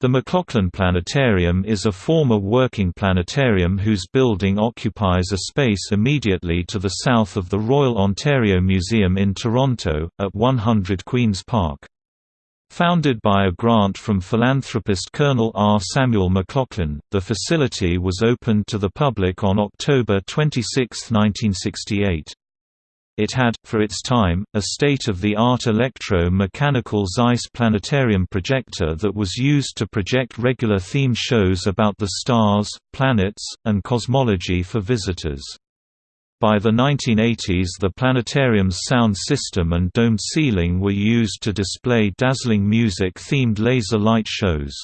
The McLaughlin Planetarium is a former working planetarium whose building occupies a space immediately to the south of the Royal Ontario Museum in Toronto, at 100 Queen's Park. Founded by a grant from philanthropist Colonel R. Samuel McLaughlin, the facility was opened to the public on October 26, 1968. It had, for its time, a state-of-the-art electro-mechanical Zeiss planetarium projector that was used to project regular theme shows about the stars, planets, and cosmology for visitors. By the 1980s the planetarium's sound system and domed ceiling were used to display dazzling music-themed laser light shows.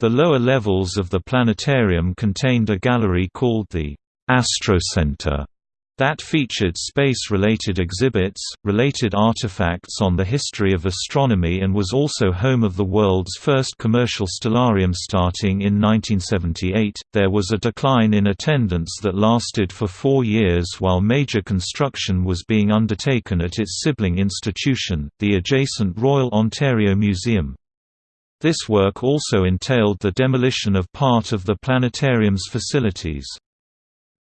The lower levels of the planetarium contained a gallery called the Astrocenter that featured space-related exhibits, related artifacts on the history of astronomy and was also home of the world's first commercial stellarium starting in 1978. There was a decline in attendance that lasted for four years while major construction was being undertaken at its sibling institution, the adjacent Royal Ontario Museum. This work also entailed the demolition of part of the planetarium's facilities.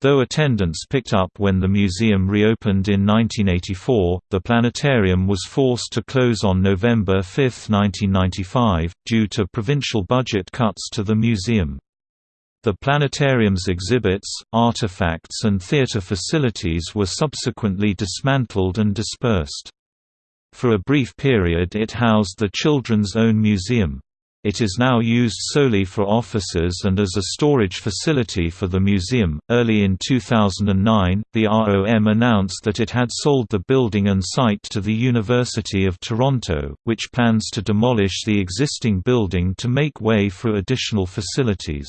Though attendance picked up when the museum reopened in 1984, the planetarium was forced to close on November 5, 1995, due to provincial budget cuts to the museum. The planetarium's exhibits, artifacts and theatre facilities were subsequently dismantled and dispersed. For a brief period it housed the Children's Own Museum. It is now used solely for offices and as a storage facility for the museum. Early in 2009, the ROM announced that it had sold the building and site to the University of Toronto, which plans to demolish the existing building to make way for additional facilities.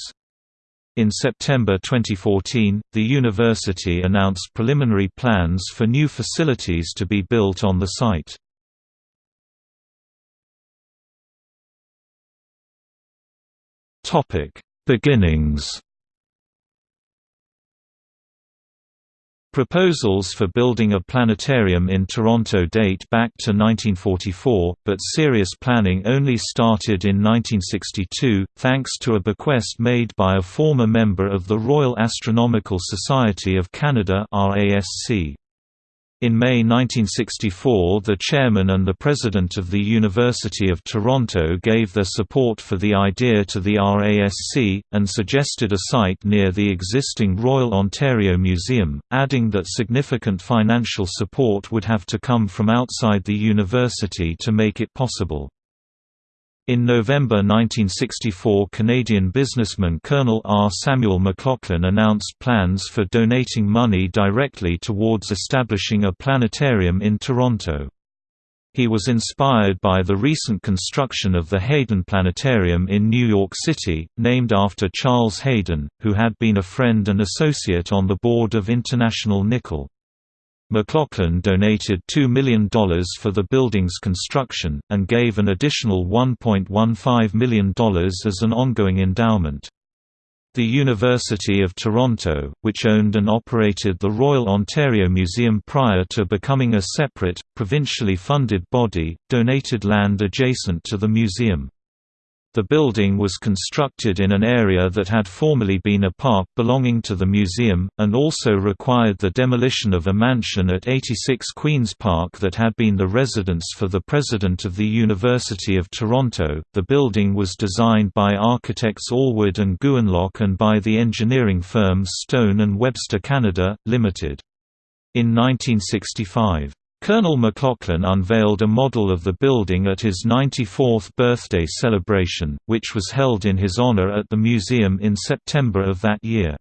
In September 2014, the university announced preliminary plans for new facilities to be built on the site. Topic: Beginnings. Proposals for building a planetarium in Toronto date back to 1944, but serious planning only started in 1962, thanks to a bequest made by a former member of the Royal Astronomical Society of Canada RASC. In May 1964 the chairman and the president of the University of Toronto gave their support for the idea to the RASC, and suggested a site near the existing Royal Ontario Museum, adding that significant financial support would have to come from outside the university to make it possible. In November 1964 Canadian businessman Colonel R. Samuel McLaughlin announced plans for donating money directly towards establishing a planetarium in Toronto. He was inspired by the recent construction of the Hayden Planetarium in New York City, named after Charles Hayden, who had been a friend and associate on the board of International Nickel. McLaughlin donated $2 million for the building's construction, and gave an additional $1.15 million as an ongoing endowment. The University of Toronto, which owned and operated the Royal Ontario Museum prior to becoming a separate, provincially funded body, donated land adjacent to the museum. The building was constructed in an area that had formerly been a park belonging to the museum, and also required the demolition of a mansion at 86 Queen's Park that had been the residence for the president of the University of Toronto. The building was designed by architects Allward and Gouinlock and by the engineering firm Stone and Webster Canada, Limited. In 1965, Colonel McLaughlin unveiled a model of the building at his 94th birthday celebration, which was held in his honor at the museum in September of that year.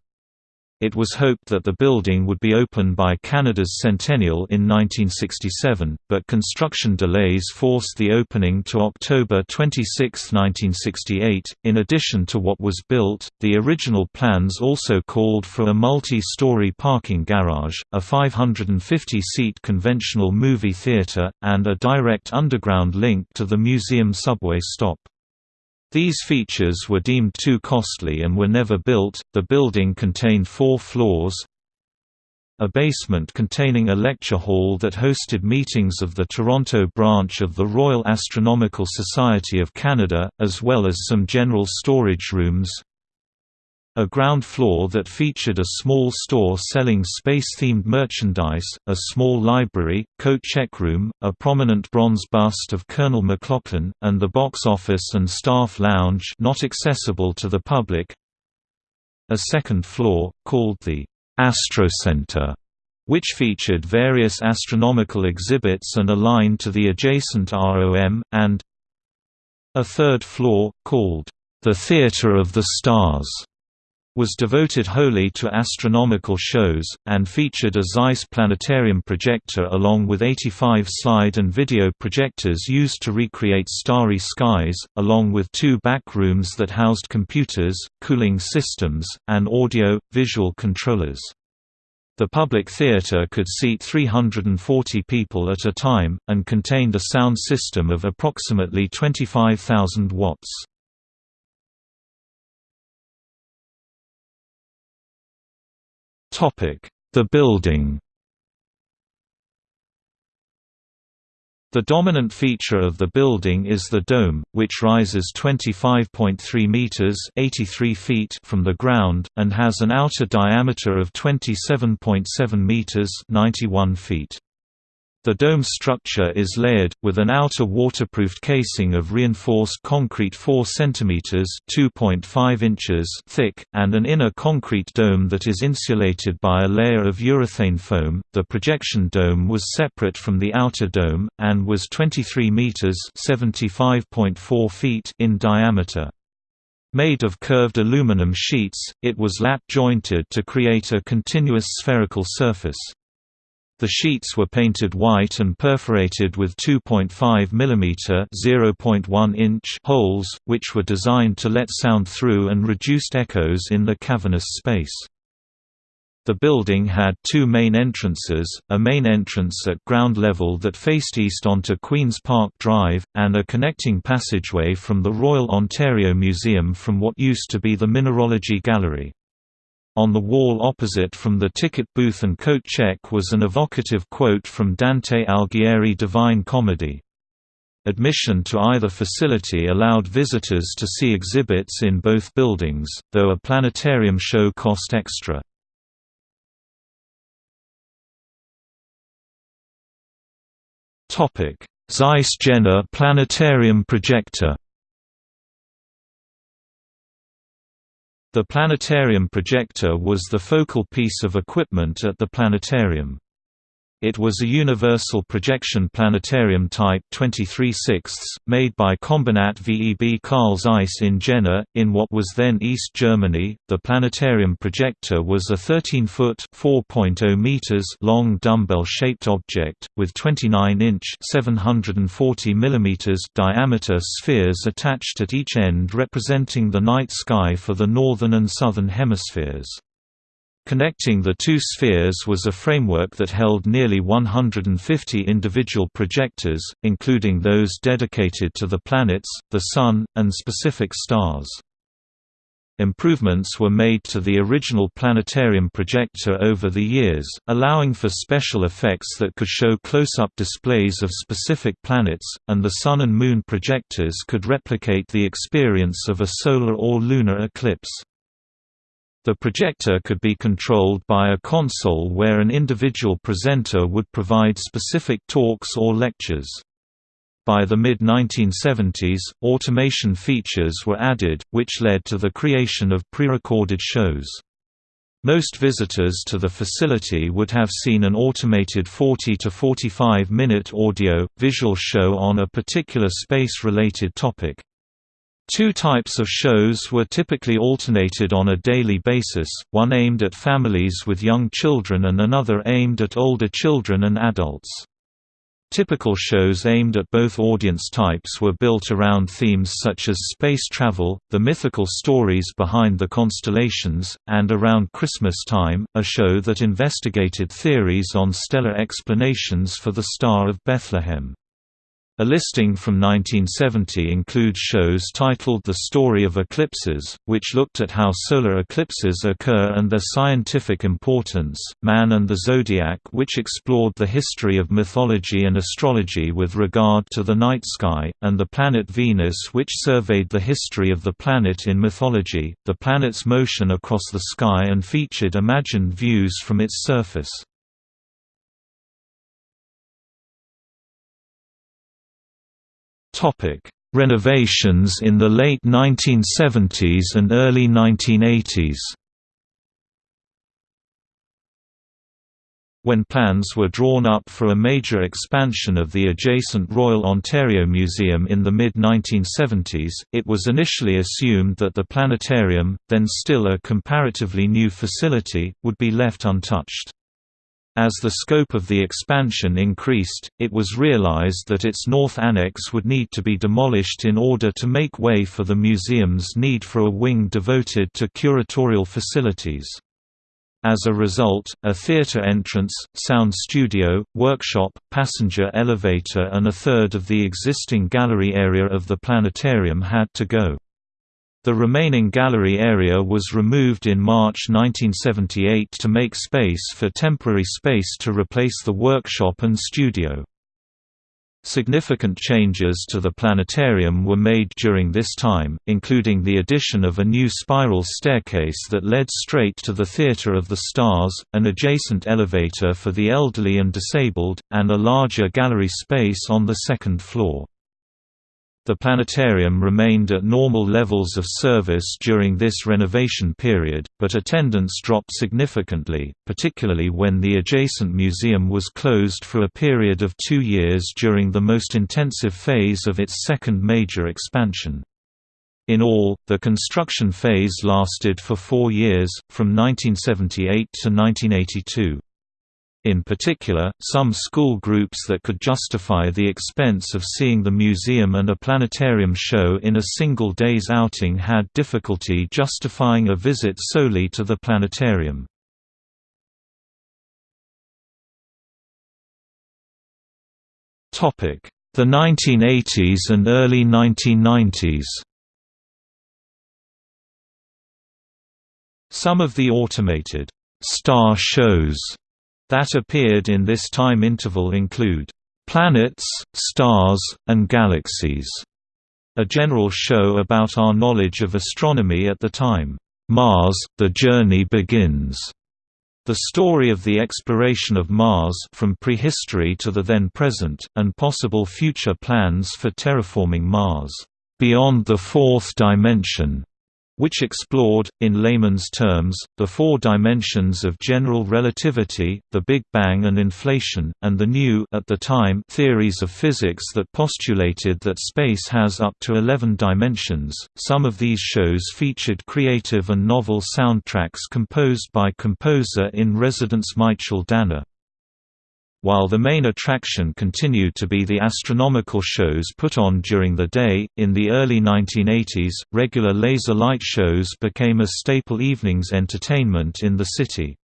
It was hoped that the building would be open by Canada's centennial in 1967, but construction delays forced the opening to October 26, 1968. In addition to what was built, the original plans also called for a multi story parking garage, a 550 seat conventional movie theatre, and a direct underground link to the museum subway stop. These features were deemed too costly and were never built. The building contained four floors, a basement containing a lecture hall that hosted meetings of the Toronto branch of the Royal Astronomical Society of Canada, as well as some general storage rooms, a ground floor that featured a small store selling space-themed merchandise, a small library, coat check room, a prominent bronze bust of Colonel McLaughlin, and the box office and staff lounge not accessible to the public. A second floor, called the Astrocenter, which featured various astronomical exhibits and a line to the adjacent ROM, and a third floor, called the Theatre of the Stars, was devoted wholly to astronomical shows, and featured a Zeiss planetarium projector along with 85 slide and video projectors used to recreate starry skies, along with two back rooms that housed computers, cooling systems, and audio-visual controllers. The public theatre could seat 340 people at a time, and contained a sound system of approximately 25,000 watts. The building The dominant feature of the building is the dome, which rises 25.3 meters (83 feet) from the ground and has an outer diameter of 27.7 meters (91 feet). The dome structure is layered, with an outer waterproofed casing of reinforced concrete 4 cm (2.5 inches) thick, and an inner concrete dome that is insulated by a layer of urethane foam. The projection dome was separate from the outer dome, and was 23 meters (75.4 feet) in diameter. Made of curved aluminum sheets, it was lap-jointed to create a continuous spherical surface. The sheets were painted white and perforated with 2.5 mm (0.1 inch) holes, which were designed to let sound through and reduced echoes in the cavernous space. The building had two main entrances, a main entrance at ground level that faced east onto Queen's Park Drive, and a connecting passageway from the Royal Ontario Museum from what used to be the Mineralogy Gallery. On the wall opposite from the ticket booth and coat check was an evocative quote from Dante Alighieri Divine Comedy. Admission to either facility allowed visitors to see exhibits in both buildings, though a planetarium show cost extra. Zeiss Jena Planetarium Projector The planetarium projector was the focal piece of equipment at the planetarium. It was a universal projection planetarium type 23 made by Kombinat VEB Carl Zeiss in Jena, in what was then East Germany. The planetarium projector was a 13 foot (4.0 meters) long dumbbell shaped object, with 29 inch (740 millimeters) diameter spheres attached at each end representing the night sky for the northern and southern hemispheres. Connecting the two spheres was a framework that held nearly 150 individual projectors, including those dedicated to the planets, the Sun, and specific stars. Improvements were made to the original planetarium projector over the years, allowing for special effects that could show close-up displays of specific planets, and the Sun and Moon projectors could replicate the experience of a solar or lunar eclipse. The projector could be controlled by a console where an individual presenter would provide specific talks or lectures. By the mid-1970s, automation features were added, which led to the creation of pre-recorded shows. Most visitors to the facility would have seen an automated 40 to 45 minute audio, visual show on a particular space-related topic. Two types of shows were typically alternated on a daily basis, one aimed at families with young children and another aimed at older children and adults. Typical shows aimed at both audience types were built around themes such as space travel, the mythical stories behind the constellations, and around Christmas time, a show that investigated theories on stellar explanations for the Star of Bethlehem. A listing from 1970 includes shows titled The Story of Eclipses, which looked at how solar eclipses occur and their scientific importance, Man and the Zodiac which explored the history of mythology and astrology with regard to the night sky, and The Planet Venus which surveyed the history of the planet in mythology, the planet's motion across the sky and featured imagined views from its surface. Topic: Renovations in the late 1970s and early 1980s. When plans were drawn up for a major expansion of the adjacent Royal Ontario Museum in the mid-1970s, it was initially assumed that the planetarium, then still a comparatively new facility, would be left untouched. As the scope of the expansion increased, it was realized that its north annex would need to be demolished in order to make way for the museum's need for a wing devoted to curatorial facilities. As a result, a theater entrance, sound studio, workshop, passenger elevator and a third of the existing gallery area of the planetarium had to go. The remaining gallery area was removed in March 1978 to make space for temporary space to replace the workshop and studio. Significant changes to the planetarium were made during this time, including the addition of a new spiral staircase that led straight to the Theatre of the Stars, an adjacent elevator for the elderly and disabled, and a larger gallery space on the second floor. The planetarium remained at normal levels of service during this renovation period, but attendance dropped significantly, particularly when the adjacent museum was closed for a period of two years during the most intensive phase of its second major expansion. In all, the construction phase lasted for four years, from 1978 to 1982. In particular, some school groups that could justify the expense of seeing the museum and a planetarium show in a single day's outing had difficulty justifying a visit solely to the planetarium. The 1980s and early 1990s Some of the automated star shows that appeared in this time interval include, "...planets, stars, and galaxies", a general show about our knowledge of astronomy at the time, "...Mars, The Journey Begins", the story of the exploration of Mars from prehistory to the then present, and possible future plans for terraforming Mars, "...beyond the fourth dimension", which explored, in layman's terms, the four dimensions of general relativity, the Big Bang and inflation, and the new at the time theories of physics that postulated that space has up to 11 dimensions. Some of these shows featured creative and novel soundtracks composed by composer in residence Michael Danna. While the main attraction continued to be the astronomical shows put on during the day, in the early 1980s, regular laser light shows became a staple evening's entertainment in the city.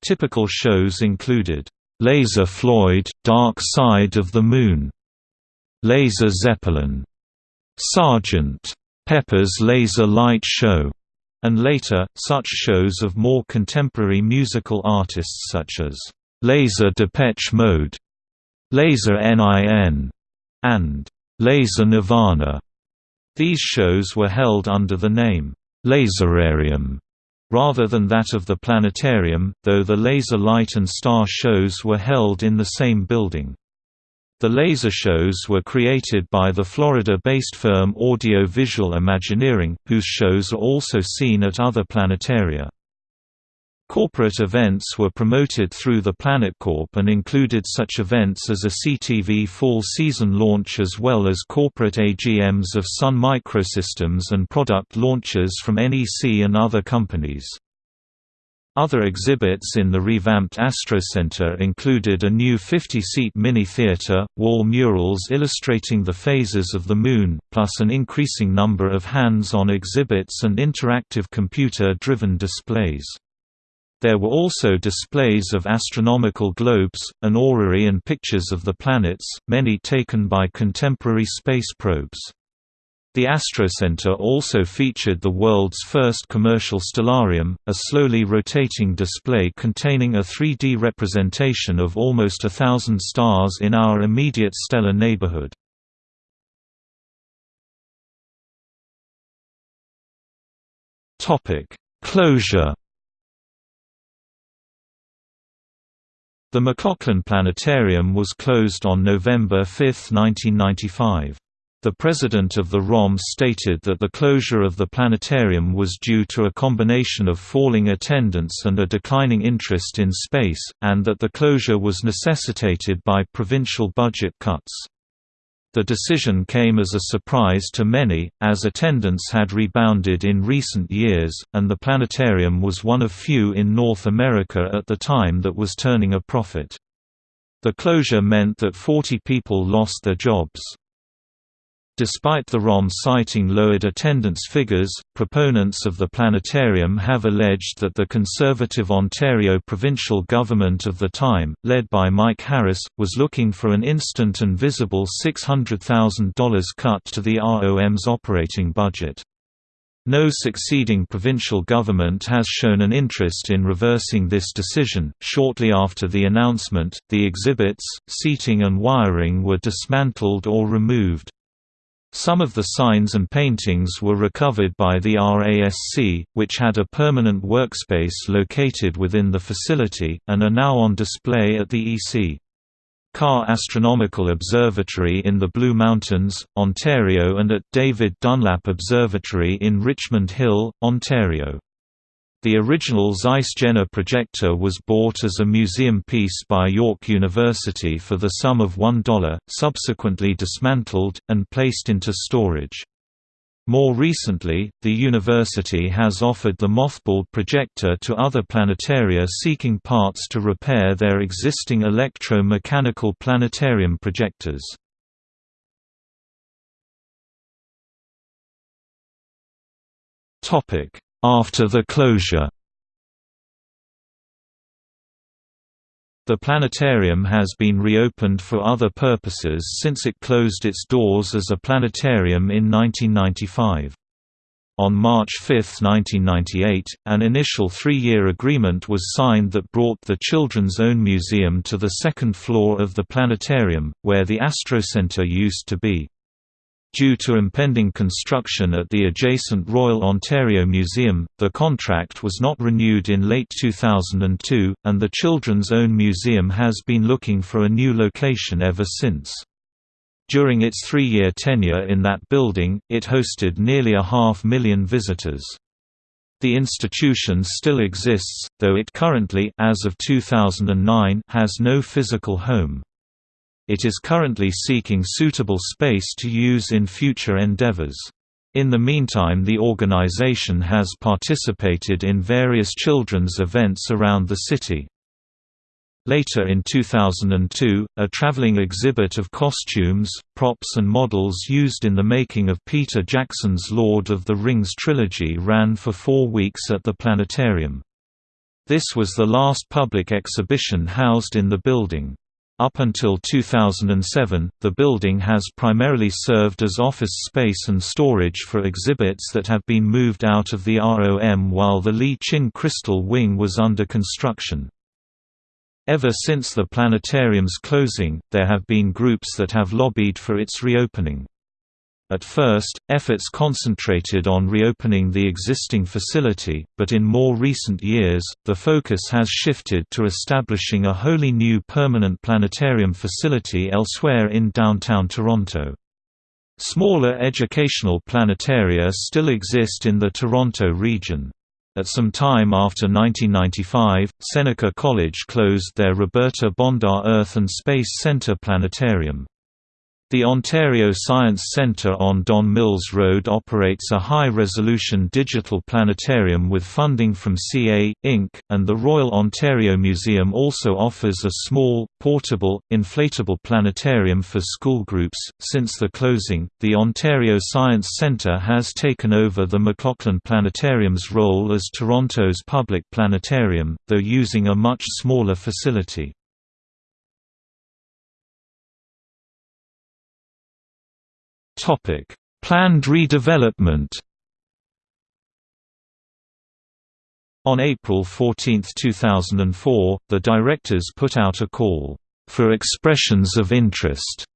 Typical shows included, "'Laser Floyd – Dark Side of the Moon", "'Laser Zeppelin", "'Sgt. Pepper's Laser Light Show", and later, such shows of more contemporary musical artists such as Laser Depeche Mode, Laser NIN, and Laser Nirvana. These shows were held under the name Laserarium rather than that of the planetarium, though the laser light and star shows were held in the same building. The laser shows were created by the Florida-based firm Audio Visual Imagineering, whose shows are also seen at other planetaria. Corporate events were promoted through the PlanetCorp and included such events as a CTV fall season launch as well as corporate AGMs of Sun Microsystems and product launches from NEC and other companies. Other exhibits in the revamped Astro Center included a new 50-seat mini-theater, wall murals illustrating the phases of the Moon, plus an increasing number of hands-on exhibits and interactive computer-driven displays. There were also displays of astronomical globes, an orrery and pictures of the planets, many taken by contemporary space probes. The Astrocenter also featured the world's first commercial stellarium, a slowly rotating display containing a 3D representation of almost a thousand stars in our immediate stellar neighborhood. Closure The McLaughlin Planetarium was closed on November 5, 1995. The president of the ROM stated that the closure of the planetarium was due to a combination of falling attendance and a declining interest in space, and that the closure was necessitated by provincial budget cuts. The decision came as a surprise to many, as attendance had rebounded in recent years, and the planetarium was one of few in North America at the time that was turning a profit. The closure meant that 40 people lost their jobs. Despite the ROM citing lowered attendance figures, proponents of the planetarium have alleged that the Conservative Ontario provincial government of the time, led by Mike Harris, was looking for an instant and visible $600,000 cut to the ROM's operating budget. No succeeding provincial government has shown an interest in reversing this decision. Shortly after the announcement, the exhibits, seating, and wiring were dismantled or removed. Some of the signs and paintings were recovered by the RASC, which had a permanent workspace located within the facility, and are now on display at the EC. Carr Astronomical Observatory in the Blue Mountains, Ontario and at David Dunlap Observatory in Richmond Hill, Ontario. The original Zeiss Jena projector was bought as a museum piece by York University for the sum of $1, subsequently dismantled, and placed into storage. More recently, the university has offered the mothballed projector to other planetaria seeking parts to repair their existing electro-mechanical planetarium projectors. After the closure The planetarium has been reopened for other purposes since it closed its doors as a planetarium in 1995. On March 5, 1998, an initial three-year agreement was signed that brought the Children's Own Museum to the second floor of the planetarium, where the Astrocenter used to be. Due to impending construction at the adjacent Royal Ontario Museum, the contract was not renewed in late 2002, and the Children's Own Museum has been looking for a new location ever since. During its three-year tenure in that building, it hosted nearly a half million visitors. The institution still exists, though it currently as of 2009 has no physical home. It is currently seeking suitable space to use in future endeavors. In the meantime the organization has participated in various children's events around the city. Later in 2002, a traveling exhibit of costumes, props and models used in the making of Peter Jackson's Lord of the Rings trilogy ran for four weeks at the planetarium. This was the last public exhibition housed in the building. Up until 2007, the building has primarily served as office space and storage for exhibits that have been moved out of the ROM while the Lee-Chin Crystal Wing was under construction. Ever since the planetarium's closing, there have been groups that have lobbied for its reopening. At first, efforts concentrated on reopening the existing facility, but in more recent years, the focus has shifted to establishing a wholly new permanent planetarium facility elsewhere in downtown Toronto. Smaller educational planetaria still exist in the Toronto region. At some time after 1995, Seneca College closed their Roberta Bondar Earth and Space Center Planetarium. The Ontario Science Centre on Don Mills Road operates a high-resolution digital planetarium with funding from CA, Inc., and the Royal Ontario Museum also offers a small, portable, inflatable planetarium for school groups. Since the closing, the Ontario Science Centre has taken over the McLaughlin Planetarium's role as Toronto's public planetarium, though using a much smaller facility. Topic: Planned redevelopment. On April 14, 2004, the directors put out a call for expressions of interest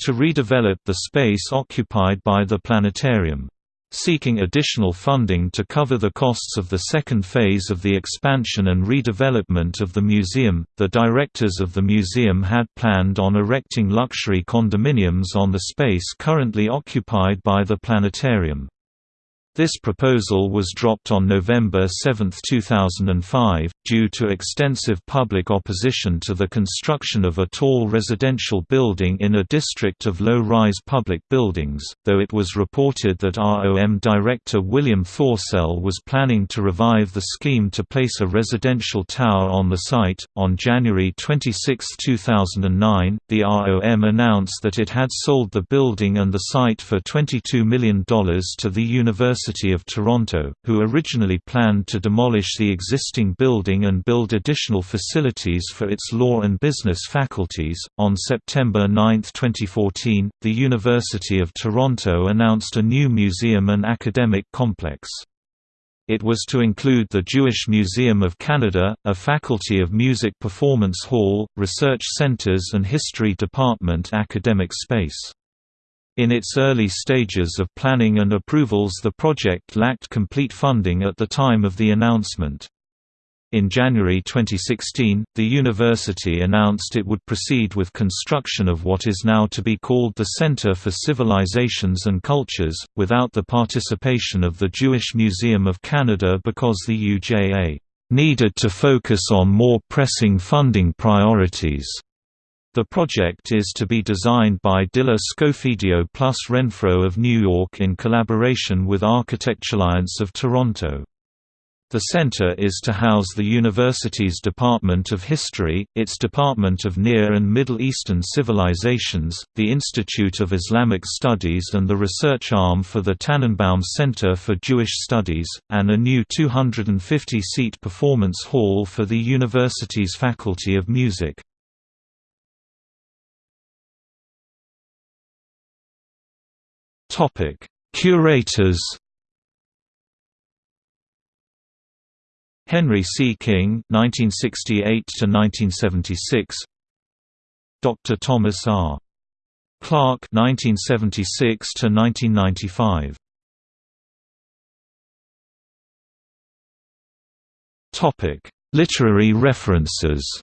to redevelop the space occupied by the planetarium seeking additional funding to cover the costs of the second phase of the expansion and redevelopment of the museum. The directors of the museum had planned on erecting luxury condominiums on the space currently occupied by the planetarium. This proposal was dropped on November 7, 2005, due to extensive public opposition to the construction of a tall residential building in a district of low-rise public buildings, though it was reported that ROM director William Thorsell was planning to revive the scheme to place a residential tower on the site. On January 26, 2009, the ROM announced that it had sold the building and the site for $22 million to the University University of Toronto, who originally planned to demolish the existing building and build additional facilities for its law and business faculties. On September 9, 2014, the University of Toronto announced a new museum and academic complex. It was to include the Jewish Museum of Canada, a Faculty of Music Performance Hall, research centers and history department academic space. In its early stages of planning and approvals the project lacked complete funding at the time of the announcement. In January 2016, the university announced it would proceed with construction of what is now to be called the Center for Civilizations and Cultures, without the participation of the Jewish Museum of Canada because the UJA needed to focus on more pressing funding priorities. The project is to be designed by Diller Scofidio plus Renfro of New York in collaboration with Architecturalliance of Toronto. The center is to house the university's Department of History, its Department of Near and Middle Eastern Civilizations, the Institute of Islamic Studies and the research arm for the Tanenbaum Center for Jewish Studies, and a new 250-seat performance hall for the university's Faculty of Music. Topic: Curators. Henry C. King (1968–1976), Dr. Thomas R. Clark (1976–1995). Topic: Literary references.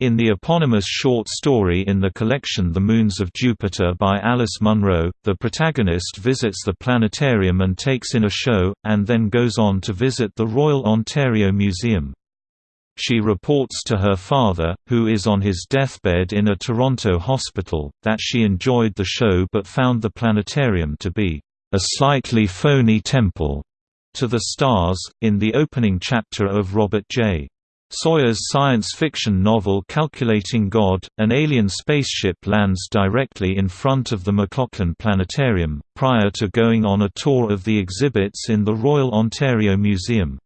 In the eponymous short story in the collection The Moons of Jupiter by Alice Munro, the protagonist visits the planetarium and takes in a show, and then goes on to visit the Royal Ontario Museum. She reports to her father, who is on his deathbed in a Toronto hospital, that she enjoyed the show but found the planetarium to be a slightly phony temple to the stars. In the opening chapter of Robert J. Sawyer's science fiction novel Calculating God, an alien spaceship lands directly in front of the McLaughlin Planetarium, prior to going on a tour of the exhibits in the Royal Ontario Museum.